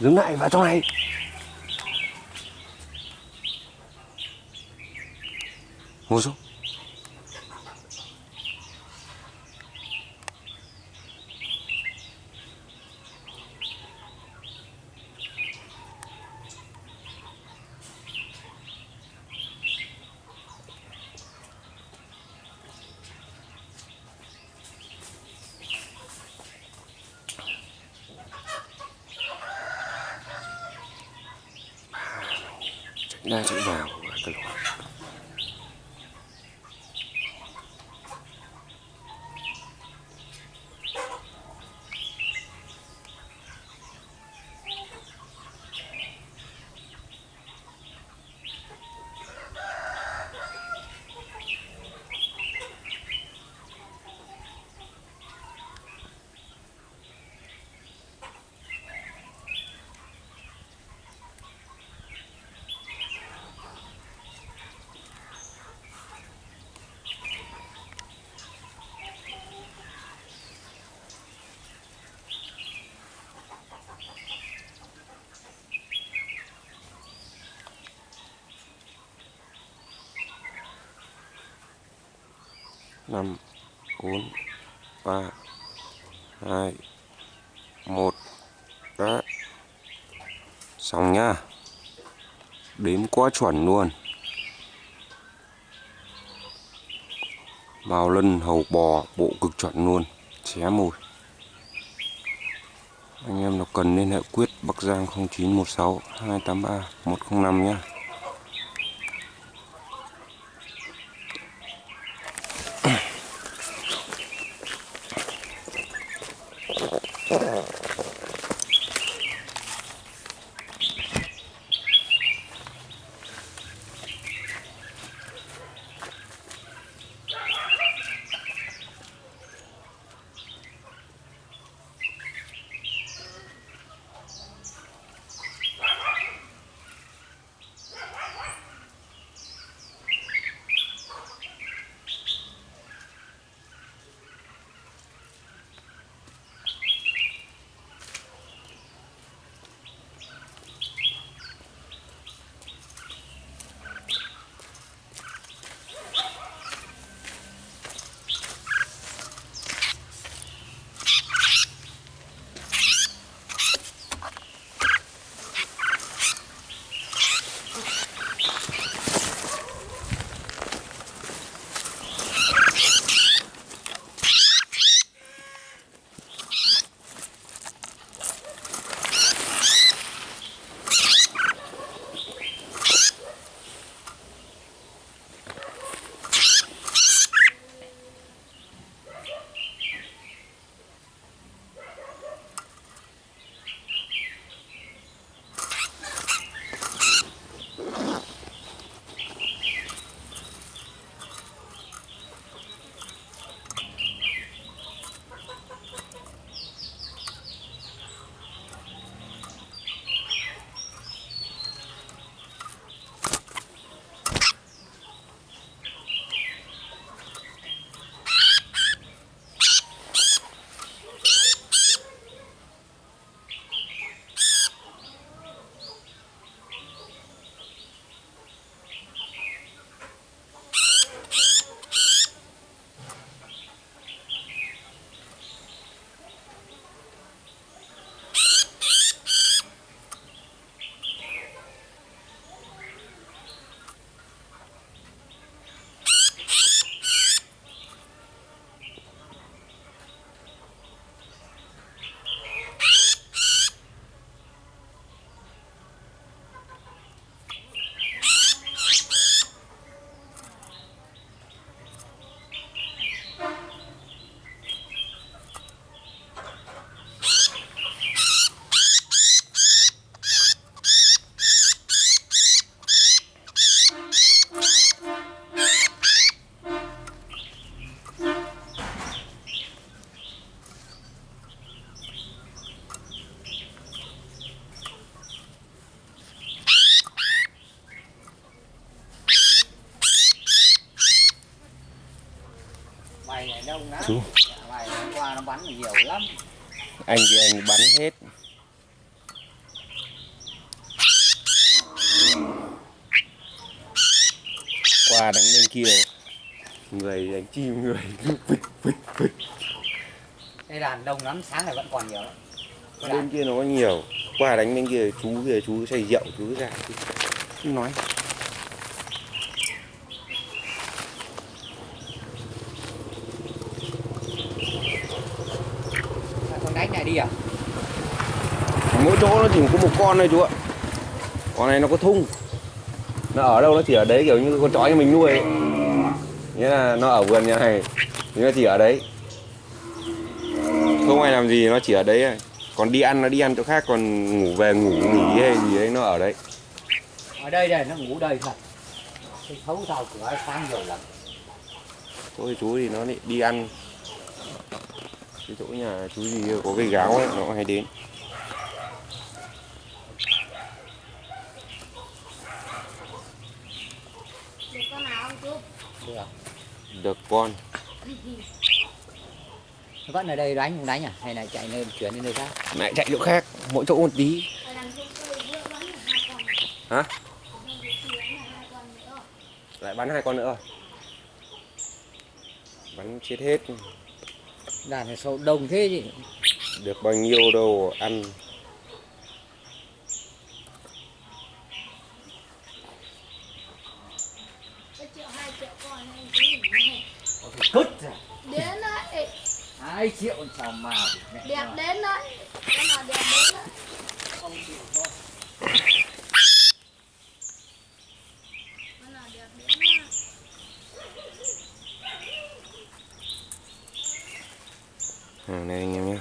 Dừng lại vào trong này. Ngồi xuống. đa chữ vào từ khoảng 5 4 3 2 1 Đó. Xong nhá. Đếm quá chuẩn luôn. Màu lân, hầu, bò, bộ cực chuẩn luôn. Xé mùi Anh em nào cần liên hệ quyết, Bắc Giang 0916 283 105 nhé chú. Anh thì anh bắn hết. Qua đánh bên kia. Người đánh chim người. Cứ phịch phịch đây đàn đông lắm sáng này vẫn còn nhiều lắm. Bên kia nó có nhiều. Qua đánh bên kia chú kia chú say rượu chú ra. Chú nói. Đánh này đi à? mỗi chỗ nó chỉ có một con thôi chú ạ con này nó có thung nó ở đâu nó chỉ ở đấy kiểu như con chó như mình nuôi ấy. nghĩa là nó ở vườn nhà này thì nó chỉ ở đấy không ai làm gì nó chỉ ở đấy thôi. còn đi ăn nó đi ăn chỗ khác còn ngủ về ngủ nghỉ hay gì đấy nó ở đấy Ở đây đây, nó ngủ đây thật. Cái thấu rào cửa sáng nhiều lắm. thôi chú thì nó lại đi ăn cái chỗ nhà chú gì có cái gáo ấy nó hay đến Được con nào không chú? Được. được con Nó Vẫn ở đây đánh không đánh à? Hay là chạy lên chuyển đi nơi khác? lại chạy chỗ khác mỗi chỗ một tí cây hả lại bắn hai con nữa bắn chết hết Đàn này sâu đông thế gì? được bao nhiêu đâu ăn cứt ra. Đến đấy. Hai triệu sao mà Đẹp đến đấy. Nào đẹp đến đấy. Không chịu thôi. Con nào đẹp đến đấy. Ừ, hàng này anh em nhé